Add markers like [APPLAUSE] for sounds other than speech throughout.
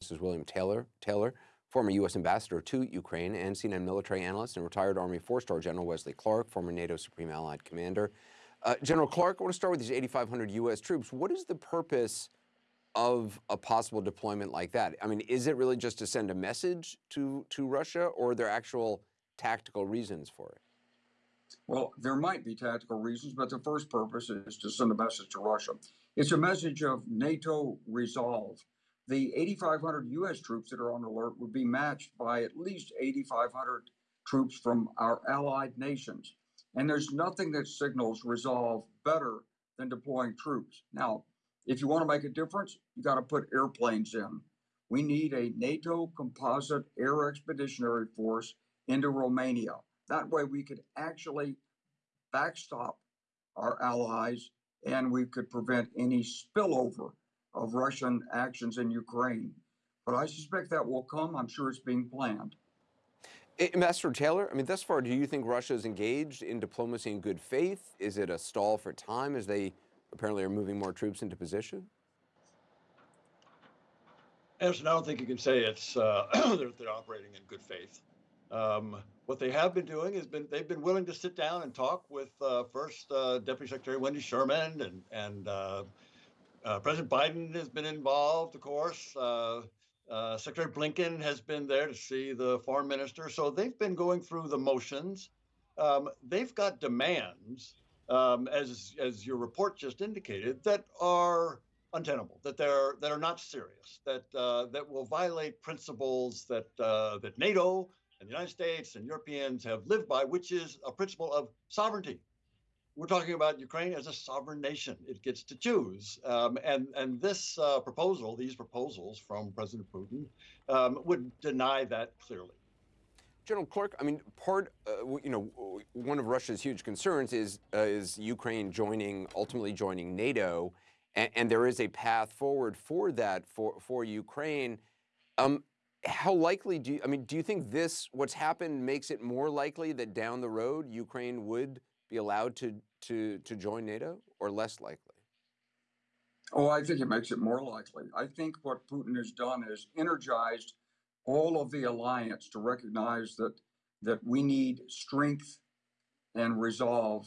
This is William Taylor. Taylor, former U.S. ambassador to Ukraine, and CNN military analyst and retired Army four-star General Wesley Clark, former NATO Supreme Allied Commander. Uh, General Clark, I want to start with these 8,500 U.S. troops. What is the purpose of a possible deployment like that? I mean, is it really just to send a message to, to Russia, or are there actual tactical reasons for it? Well, there might be tactical reasons, but the first purpose is to send a message to Russia. It's a message of NATO resolve the 8,500 U.S. troops that are on alert would be matched by at least 8,500 troops from our allied nations. And there's nothing that signals resolve better than deploying troops. Now, if you want to make a difference, you got to put airplanes in. We need a NATO composite air expeditionary force into Romania. That way, we could actually backstop our allies and we could prevent any spillover of Russian actions in Ukraine. But I suspect that will come. I'm sure it's being planned. Ambassador Taylor, I mean, thus far, do you think Russia is engaged in diplomacy in good faith? Is it a stall for time as they apparently are moving more troops into position? Anderson, I don't think you can say it's uh, [CLEARS THROAT] they're, they're, operating in good faith. Um, what they have been doing has been they've been willing to sit down and talk with uh, first uh, Deputy Secretary Wendy Sherman and and uh, President Biden has been involved, of course. Uh, uh, Secretary Blinken has been there to see the foreign minister. So they've been going through the motions. Um, they've got demands, um, as as your report just indicated, that are untenable, that they're that are not serious, that uh, that will violate principles that uh, that NATO and the United States and Europeans have lived by, which is a principle of sovereignty we're talking about Ukraine as a sovereign nation. It gets to choose. Um, and, and this uh, proposal, these proposals from President Putin, um, would deny that clearly. General Clark, I mean, part, uh, you know, one of Russia's huge concerns is uh, is Ukraine joining, ultimately joining NATO, and, and, there is a path forward for that for for Ukraine. Um, how likely do you, I mean, do you think this, what's happened, makes it more likely that down the road Ukraine would be allowed to, to, to join NATO or less likely? Oh, I think it makes it more likely. I think what Putin has done is energized all of the alliance to recognize that that we need strength and resolve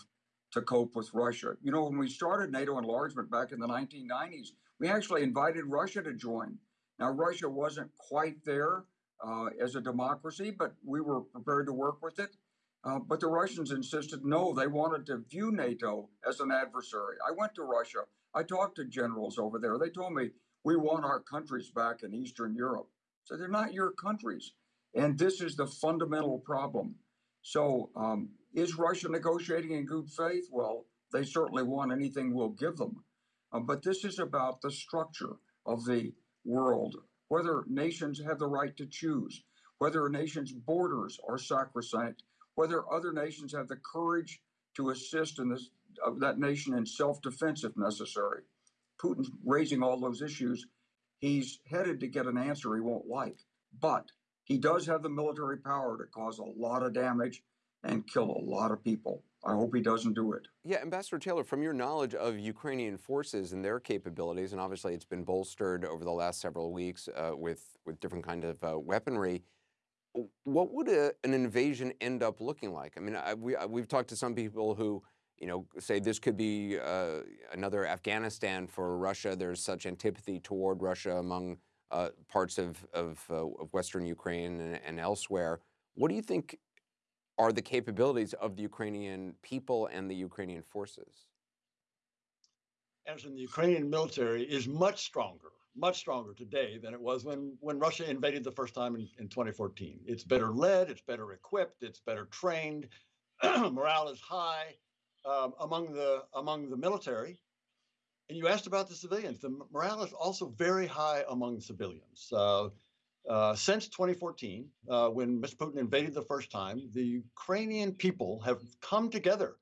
to cope with Russia. You know, when we started NATO enlargement back in the 1990s, we actually invited Russia to join. Now, Russia wasn't quite there uh, as a democracy, but we were prepared to work with it. Uh, but the Russians insisted no, they wanted to view NATO as an adversary. I went to Russia. I talked to generals over there. They told me, we want our countries back in Eastern Europe. So they're not your countries. And this is the fundamental problem. So um, is Russia negotiating in good faith? Well, they certainly want anything we'll give them. Uh, but this is about the structure of the world, whether nations have the right to choose, whether a nation's borders are sacrosanct, whether other nations have the courage to assist in this, of that nation in self-defense if necessary. Putin's raising all those issues. He's headed to get an answer he won't like, but he does have the military power to cause a lot of damage and kill a lot of people. I hope he doesn't do it. Yeah, Ambassador Taylor, from your knowledge of Ukrainian forces and their capabilities, and obviously it's been bolstered over the last several weeks uh, with with different kind of uh, weaponry what would a, an invasion end up looking like? I mean, I, we, I, we've talked to some people who, you know, say this could be uh, another Afghanistan for Russia. There's such antipathy toward Russia among uh, parts of, of, uh, of, Western Ukraine and, and, elsewhere. What do you think are the capabilities of the Ukrainian people and the Ukrainian forces? As in the Ukrainian military is much stronger much stronger today than it was when when Russia invaded the first time in, in 2014. It's better led, it's better equipped, it's better trained, [CLEARS THROAT] morale is high um, among the among the military. And you asked about the civilians. The morale is also very high among civilians. Uh, uh, since 2014, uh, when Mr. Putin invaded the first time, the Ukrainian people have come together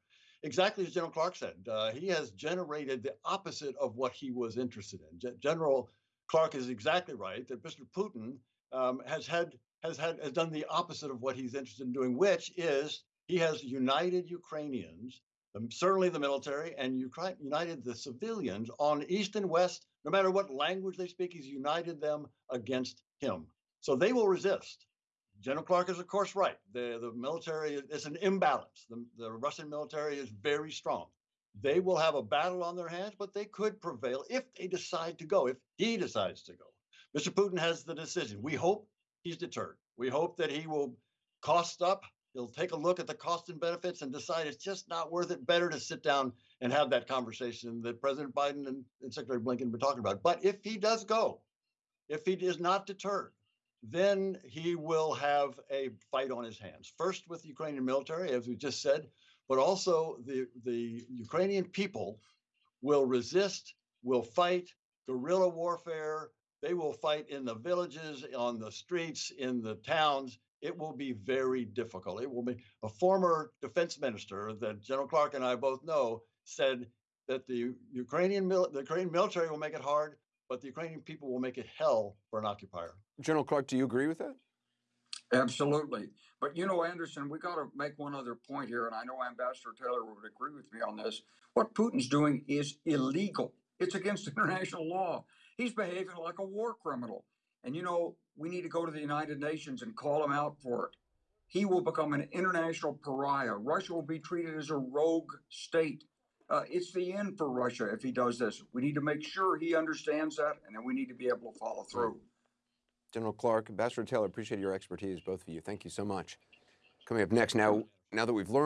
exactly as General Clark said. Uh, he has generated the opposite of what he was interested in. G- General Clark is exactly right that Mr. Putin um, has had has had has done the opposite of what he's interested in doing, which is he has united Ukrainians, um, certainly the military, and Ukraine, united the civilians on east and west, No matter what language they speak, he's united them against him. So they will resist. General Clark is, of course, right. The, the military is an imbalance. The, the Russian military is very strong. They will have a battle on their hands, but they could prevail if they decide to go, if he decides to go. Mr. Putin has the decision. We hope he's deterred. We hope that he will cost up. He'll take a look at the cost and benefits and decide it's just not worth it. Better to sit down and have that conversation that President Biden and, and Secretary Blinken been talking about. But if he does go, if he is not deterred, then he will have a fight on his hands. First with the Ukrainian military, as we just said, but also the, the Ukrainian people will resist, will fight guerrilla warfare. They will fight in the villages, on the streets, in the towns. It will be very difficult. It will be a former defense minister that General Clark and I both know said that the Ukrainian, the Ukrainian military will make it hard, but the Ukrainian people will make it hell for an occupier. General Clark, do you agree with that? Absolutely. But you know, Anderson, we got to make one other point here, and I know Ambassador Taylor would agree with me on this. What Putin's doing is illegal, it's against [LAUGHS] international law. He's behaving like a war criminal. And you know, we need to go to the United Nations and call him out for it. He will become an international pariah. Russia will be treated as a rogue state. Uh, it's the end for Russia if he does this. We need to make sure he understands that, and then we need to be able to follow through. General Clark, Ambassador Taylor, appreciate your expertise, both of you. Thank you so much. Coming up next, now, now that we've learned.